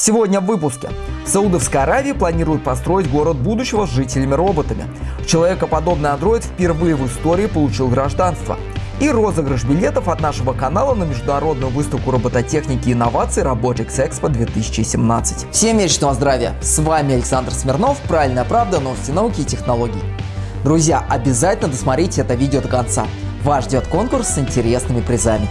Сегодня в выпуске. Саудовская Аравия планирует построить город будущего с жителями-роботами. Человекоподобный андроид впервые в истории получил гражданство. И розыгрыш билетов от нашего канала на международную выставку робототехники и инноваций Robotics Expo 2017. Всем вечного здравия! С вами Александр Смирнов, Правильная правда, новости науки и технологий. Друзья, обязательно досмотрите это видео до конца. Вас ждет конкурс с интересными призами.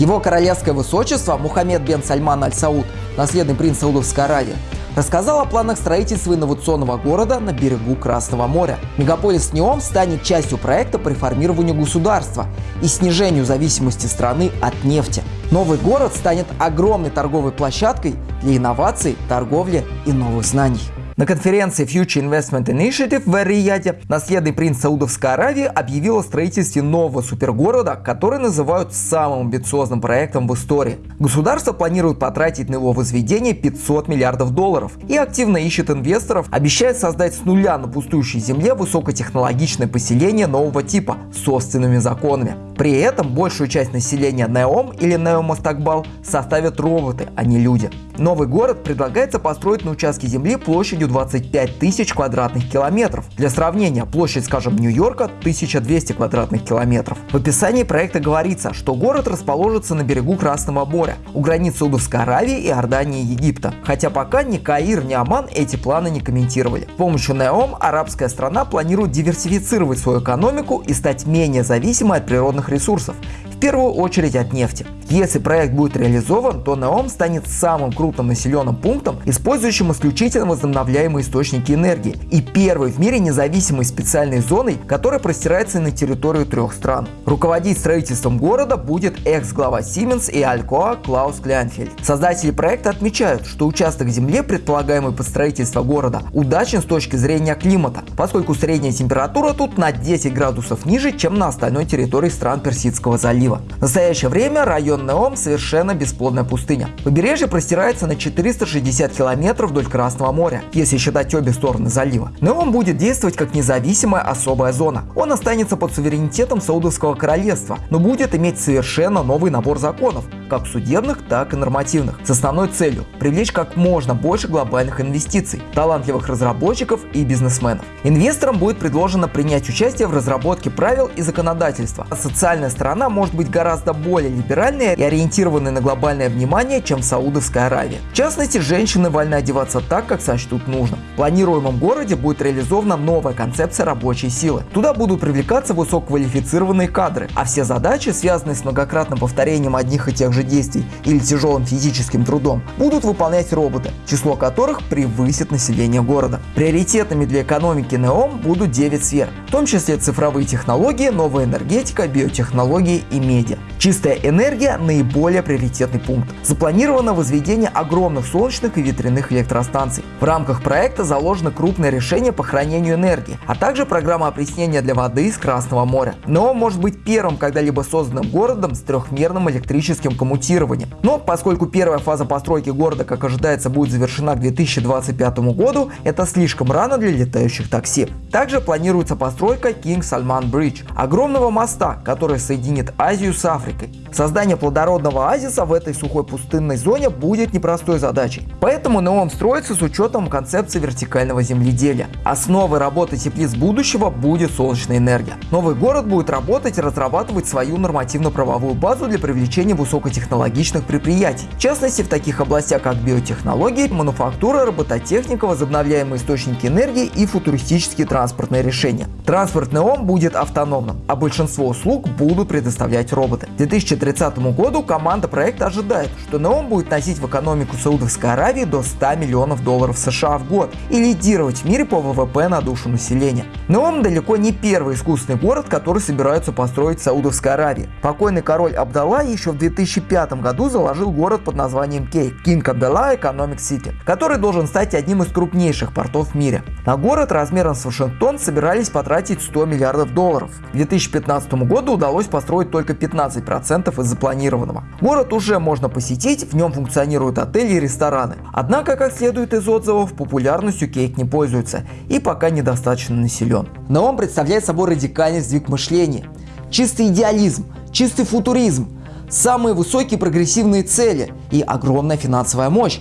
Его королевское высочество Мухаммед бен Сальман Аль-Сауд, наследный принц Саудовской Аравии, рассказал о планах строительства инновационного города на берегу Красного моря. Мегаполис Неом станет частью проекта по реформированию государства и снижению зависимости страны от нефти. Новый город станет огромной торговой площадкой для инноваций, торговли и новых знаний. На конференции Future Investment Initiative в Эр-Рияде наследный принц Саудовской Аравии объявил о строительстве нового супергорода, который называют самым амбициозным проектом в истории. Государство планирует потратить на его возведение 500 миллиардов долларов и активно ищет инвесторов, обещает создать с нуля на пустующей земле высокотехнологичное поселение нового типа с собственными законами. При этом большую часть населения Неом или Неомастакбал составят роботы, а не люди. Новый город предлагается построить на участке земли площадью 25 тысяч квадратных километров. Для сравнения, площадь, скажем, Нью-Йорка 1200 квадратных километров. В описании проекта говорится, что город расположится на берегу Красного моря, у границ Саудовской Аравии, Иордании и Египта. Хотя пока ни Каир, ни Оман эти планы не комментировали. С помощью Неом арабская страна планирует диверсифицировать свою экономику и стать менее зависимой от природных ресурсов, первую очередь от нефти. Если проект будет реализован, то Неом станет самым крупным населенным пунктом, использующим исключительно возобновляемые источники энергии и первой в мире независимой специальной зоной, которая простирается на территорию трех стран. Руководить строительством города будет экс-глава Siemens и Alcoa Клаус Кляйнфельд. Создатели проекта отмечают, что участок земли, предполагаемый под строительство города, удачен с точки зрения климата, поскольку средняя температура тут на 10 градусов ниже, чем на остальной территории стран Персидского залива. В настоящее время район Неом совершенно бесплодная пустыня. Побережье простирается на 460 километров вдоль Красного моря, если считать обе стороны залива. Неом будет действовать как независимая особая зона. Он останется под суверенитетом Саудовского королевства, но будет иметь совершенно новый набор законов, как судебных, так и нормативных, с основной целью – привлечь как можно больше глобальных инвестиций, талантливых разработчиков и бизнесменов. Инвесторам будет предложено принять участие в разработке правил и законодательства. А социальная сторона может быть гораздо более либеральной и ориентированной на глобальное внимание, чем Саудовская Аравия. В частности, женщины вольны одеваться так, как сочтут нужным. В планируемом городе будет реализована новая концепция рабочей силы. Туда будут привлекаться высококвалифицированные кадры, а все задачи, связанные с многократным повторением одних и тех же же действий или тяжелым физическим трудом будут выполнять роботы, число которых превысит население города. Приоритетами для экономики НЕОМ будут 9 сфер, в том числе цифровые технологии, новая энергетика, биотехнологии и ini aja. Чистая энергия – наиболее приоритетный пункт. Запланировано возведение огромных солнечных и ветряных электростанций. В рамках проекта заложено крупное решение по хранению энергии, а также программа опреснения для воды из Красного моря. НЕОМ может быть первым когда-либо созданным городом с трехмерным электрическим коммутирования. Но поскольку первая фаза постройки города, как ожидается, будет завершена к 2025 году, это слишком рано для летающих такси. Также планируется постройка King Salman Bridge, огромного моста, который соединит Азию с Африкой. Создание плодородного оазиса в этой сухой пустынной зоне будет непростой задачей. Поэтому Неом строится с учетом концепции вертикального земледелия. Основой работы теплиц будущего будет солнечная энергия. Новый город будет работать и разрабатывать свою нормативно-правовую базу для привлечения высокотехнологичных предприятий. В частности, в таких областях, как биотехнологии, мануфактура, робототехника, возобновляемые источники энергии и футуристические транспортные решения. Транспортный ОМ будет автономным, а большинство услуг будут предоставлять роботы. К 2030 году команда проекта ожидает, что НЕОМ будет носить в экономику Саудовской Аравии до 100 миллионов долларов США в год и лидировать в мире по ВВП на душу населения. НЕОМ далеко не первый искусственный город, который собираются построить в Саудовской Аравии. Покойный король Абдалла еще в 2005 2005 году заложил город под названием Кейк King Abdullah Economic City, который должен стать одним из крупнейших портов в мире. На город размером с Вашингтон собирались потратить 100 миллиардов долларов. К 2015 году удалось построить только 15% из запланированного. Город уже можно посетить, в нем функционируют отели и рестораны. Однако, как следует из отзывов, популярностью Кейк не пользуется и пока недостаточно населен. Но он представляет собой радикальный сдвиг мышления. чистый идеализм, чистый футуризм, самые высокие прогрессивные цели и огромная финансовая мощь.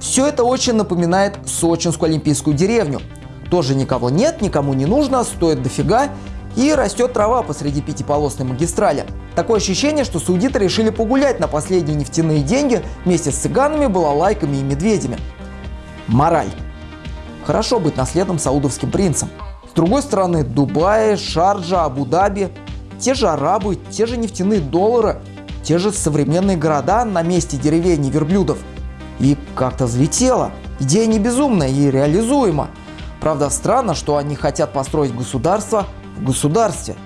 Все это очень напоминает сочинскую олимпийскую деревню. Тоже никого нет, никому не нужно, стоит дофига и растет трава посреди пятиполосной магистрали. Такое ощущение, что саудиты решили погулять на последние нефтяные деньги вместе с цыганами, балалайками и медведями. Мораль. Хорошо быть наследным саудовским принцем. С другой стороны, Дубай, Шарджа, Абу-Даби, те же арабы, те же нефтяные доллары, те же современные города на месте деревень и верблюдов. И как-то взлетело. Идея не безумная и реализуема. Правда, странно, что они хотят построить государство в государстве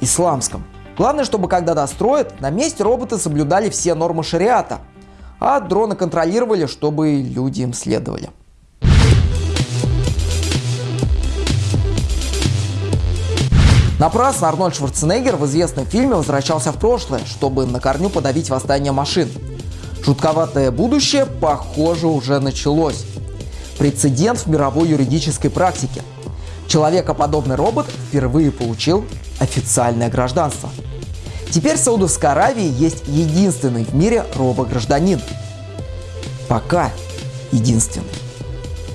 исламском. Главное, чтобы когда достроят, на месте роботы соблюдали все нормы шариата, а дроны контролировали, чтобы люди им следовали. Напрасно Арнольд Шварценеггер в известном фильме возвращался в прошлое, чтобы на корню подавить восстание машин. Жутковатое будущее, похоже, уже началось. Прецедент в мировой юридической практике. Человекоподобный робот впервые получил официальное гражданство. Теперь в Саудовской Аравии есть единственный в мире робот-гражданин. Пока единственный.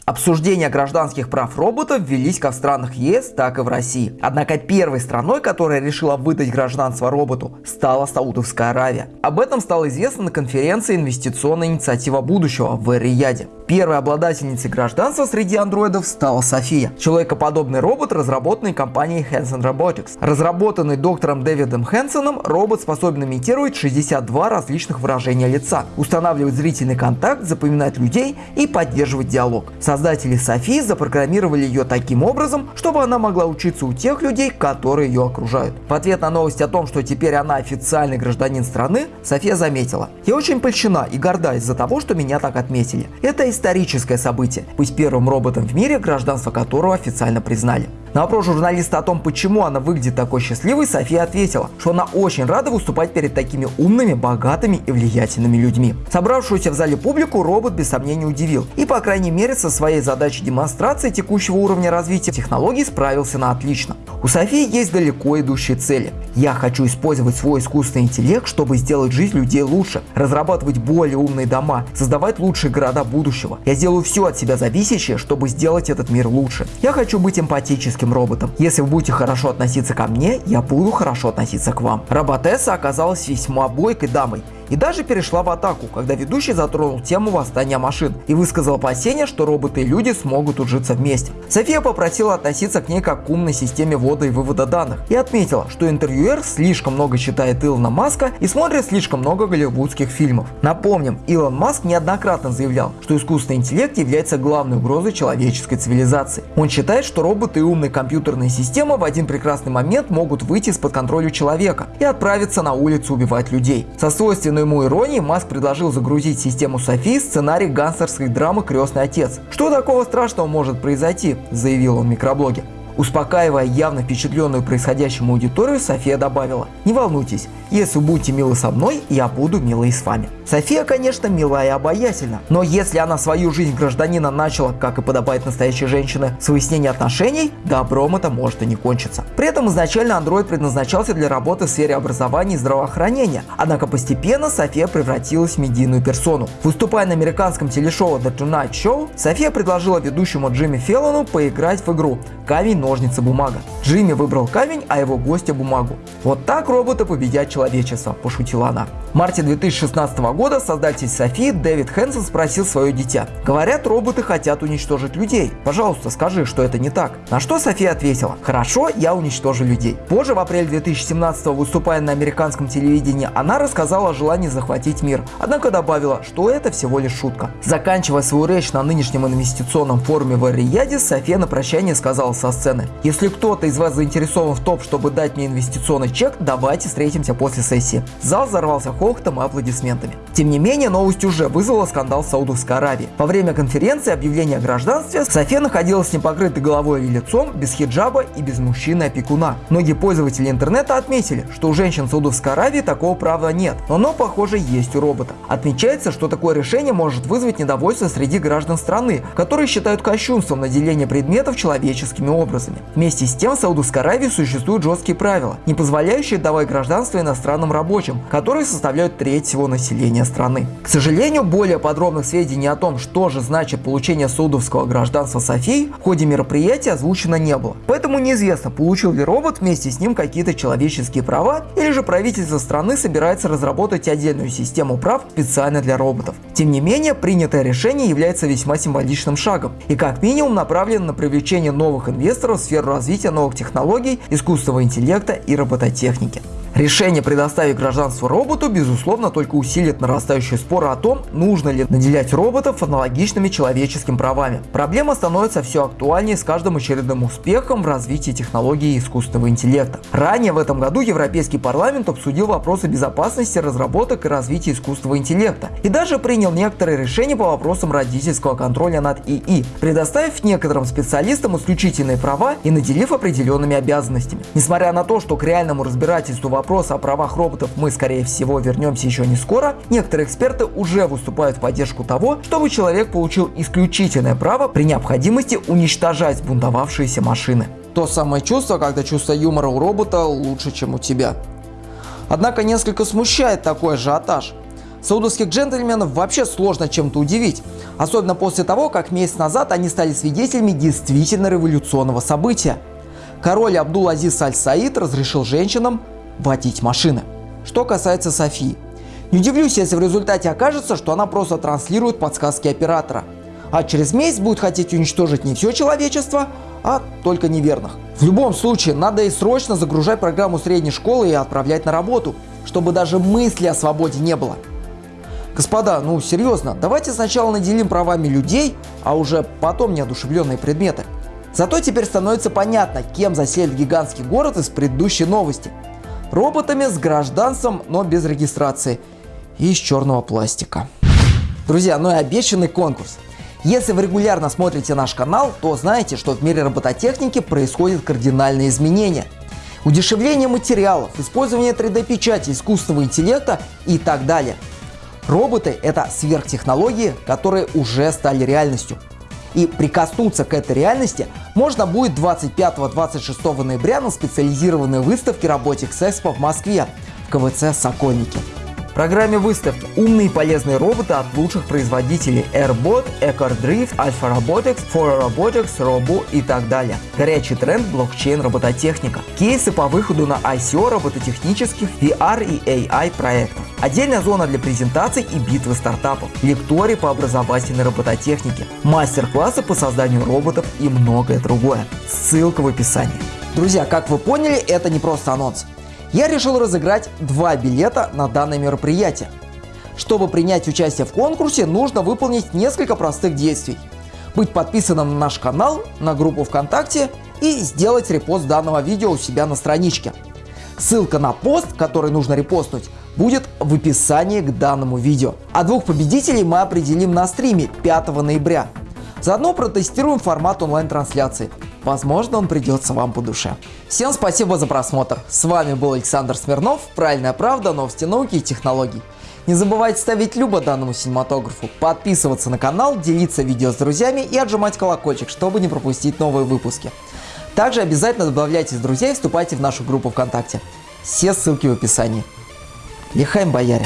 Обсуждения гражданских прав роботов велись как в странах ЕС, так и в России. Однако первой страной, которая решила выдать гражданство роботу, стала Саудовская Аравия. Об этом стало известно на конференции «Инвестиционная инициатива будущего» в Эр-Рияде. Первой обладательницей гражданства среди андроидов стала София, человекоподобный робот, разработанный компанией Hanson Robotics. Разработанный доктором Дэвидом Хэнсоном, робот способен имитировать 62 различных выражения лица, устанавливать зрительный контакт, запоминать людей и поддерживать диалог. Создатели Софии запрограммировали ее таким образом, чтобы она могла учиться у тех людей, которые ее окружают. В ответ на новость о том, что теперь она официальный гражданин страны, София заметила, «Я очень польщена и горда из-за того, что меня так отметили. Это историческое событие, быть первым роботом в мире, гражданство которого официально признали. На вопрос журналиста о том, почему она выглядит такой счастливой, София ответила, что она очень рада выступать перед такими умными, богатыми и влиятельными людьми. Собравшуюся в зале публику робот без сомнения удивил и, по крайней мере, со своей задачей демонстрации текущего уровня развития технологий справился на отлично. У Софии есть далеко идущие цели. Я хочу использовать свой искусственный интеллект, чтобы сделать жизнь людей лучше, разрабатывать более умные дома, создавать лучшие города будущего. Я сделаю все от себя зависящее, чтобы сделать этот мир лучше. Я хочу быть эмпатическим человеческим роботом. Если вы будете хорошо относиться ко мне, я буду хорошо относиться к вам. Роботесса оказалась весьма бойкой дамой и даже перешла в атаку, когда ведущий затронул тему восстания машин и высказал опасения, что роботы и люди смогут ужиться вместе. София попросила относиться к ней как к умной системе ввода и вывода данных и отметила, что интервьюер слишком много читает Илона Маска и смотрит слишком много голливудских фильмов. Напомним, Илон Маск неоднократно заявлял, что искусственный интеллект является главной угрозой человеческой цивилизации. Он считает, что роботы и умные компьютерные системы в один прекрасный момент могут выйти из-под контроля человека и отправиться на улицу убивать людей. Со свойственной свойственной ему иронии, Маск предложил загрузить в систему Софи сценарий гангстерской драмы «Крестный отец». «Что такого страшного может произойти?» – заявил он в микроблоге. Успокаивая явно впечатленную происходящим аудиторию, София добавила, «Не волнуйтесь, если будете милы со мной, я буду милой с вами». София, конечно, милая и обаятельна, но если она свою жизнь гражданина начала, как и подобает настоящей женщине, с выяснения отношений, добром это может и не кончиться. При этом изначально Android предназначался для работы в сфере образования и здравоохранения, однако постепенно София превратилась в медийную персону. Выступая на американском телешоу The Tonight Show, София предложила ведущему Джимми Феллону поиграть в игру «Камень, ножницы, бумага». Джимми выбрал камень, а его гостя бумагу. Вот так роботы победят человечество, пошутила она. В марте 2016 года создатель Софии Дэвид Хэнсон спросил свое дитя. Говорят, роботы хотят уничтожить людей. Пожалуйста, скажи, что это не так. На что София ответила, хорошо, я уничтожу людей. Позже, в апреле 2017 выступая на американском телевидении, она рассказала о желании захватить мир. Однако добавила, что это всего лишь шутка. Заканчивая свою речь на нынешнем инвестиционном форуме в Рияде, София на прощание сказала со сцены, если кто-то из вас заинтересован в том, чтобы дать мне инвестиционный чек, давайте встретимся после сессии. Зал взорвался хохотом и аплодисментами. Тем не менее, новость уже вызвала скандал в Саудовской Аравии. Во время конференции объявления о гражданстве София находилась с непокрытой головой и лицом, без хиджаба и без мужчины-опекуна. Многие пользователи интернета отметили, что у женщин Саудовской Аравии такого права нет, но оно, похоже, есть у робота. Отмечается, что такое решение может вызвать недовольство среди граждан страны, которые считают кощунством наделение предметов человеческими образами. Образами. Вместе с тем в Саудовской Аравии существуют жесткие правила, не позволяющие давать гражданство иностранным рабочим, которые составляют треть всего населения страны. К сожалению, более подробных сведений о том, что же значит получение саудовского гражданства Софии, в ходе мероприятия озвучено не было. Поэтому неизвестно, получил ли робот вместе с ним какие-то человеческие права, или же правительство страны собирается разработать отдельную систему прав специально для роботов. Тем не менее, принятое решение является весьма символичным шагом и как минимум направлено на привлечение новых инвесторов в сферу развития новых технологий, искусственного интеллекта и робототехники. Решение предоставить гражданство роботу, безусловно, только усилит нарастающие споры о том, нужно ли наделять роботов аналогичными человеческим правами. Проблема становится все актуальнее с каждым очередным успехом в развитии технологий искусственного интеллекта. Ранее в этом году Европейский парламент обсудил вопросы безопасности разработок и развития искусственного интеллекта и даже принял некоторые решения по вопросам родительского контроля над ИИ, предоставив некоторым специалистам исключительные права и наделив определенными обязанностями. Несмотря на то, что к реальному разбирательству вопрос о правах роботов мы, скорее всего, вернемся еще не скоро, некоторые эксперты уже выступают в поддержку того, чтобы человек получил исключительное право при необходимости уничтожать бунтовавшиеся машины. То самое чувство, когда чувство юмора у робота лучше, чем у тебя. Однако несколько смущает такой ажиотаж. Саудовских джентльменов вообще сложно чем-то удивить, особенно после того, как месяц назад они стали свидетелями действительно революционного события. Король Абдул-Азиз Аль-Саид разрешил женщинам водить машины. Что касается Софии. Не удивлюсь, если в результате окажется, что она просто транслирует подсказки оператора. А через месяц будет хотеть уничтожить не все человечество, а только неверных. В любом случае, надо и срочно загружать программу средней школы и отправлять на работу, чтобы даже мысли о свободе не было. Господа, ну серьезно, давайте сначала наделим правами людей, а уже потом неодушевленные предметы. Зато теперь становится понятно, кем заселит гигантский город из предыдущей новости – роботами с гражданством, но без регистрации и из черного пластика. Друзья, ну и обещанный конкурс. Если вы регулярно смотрите наш канал, то знаете, что в мире робототехники происходят кардинальные изменения. Удешевление материалов, использование 3D-печати, искусственного интеллекта и так далее. Роботы – это сверхтехнологии, которые уже стали реальностью. И прикоснуться к этой реальности можно будет 25-26 ноября на специализированной выставке Robotics Expo в Москве в КВЦ «Сокольники». Программе выставки умные и полезные роботы от лучших производителей AirBot, EcoDrift, Alpha Robotics, Fora Robotics, Robo и так далее. Горячий тренд блокчейн робототехника. Кейсы по выходу на ICO робототехнических VR и AI проектов. Отдельная зона для презентаций и битвы стартапов. Лектории по образовательной робототехнике. Мастер-классы по созданию роботов и многое другое. Ссылка в описании. Друзья, как вы поняли, это не просто анонс я решил разыграть два билета на данное мероприятие. Чтобы принять участие в конкурсе, нужно выполнить несколько простых действий. Быть подписанным на наш канал, на группу ВКонтакте и сделать репост данного видео у себя на страничке. Ссылка на пост, который нужно репостнуть, будет в описании к данному видео. А двух победителей мы определим на стриме 5 ноября. Заодно протестируем формат онлайн-трансляции. Возможно, он придется вам по душе. Всем спасибо за просмотр. С вами был Александр Смирнов. Правильная правда, новости науки и технологий. Не забывайте ставить любо данному синематографу, подписываться на канал, делиться видео с друзьями и отжимать колокольчик, чтобы не пропустить новые выпуски. Также обязательно добавляйтесь друзья и вступайте в нашу группу ВКонтакте. Все ссылки в описании. Лихаем бояре!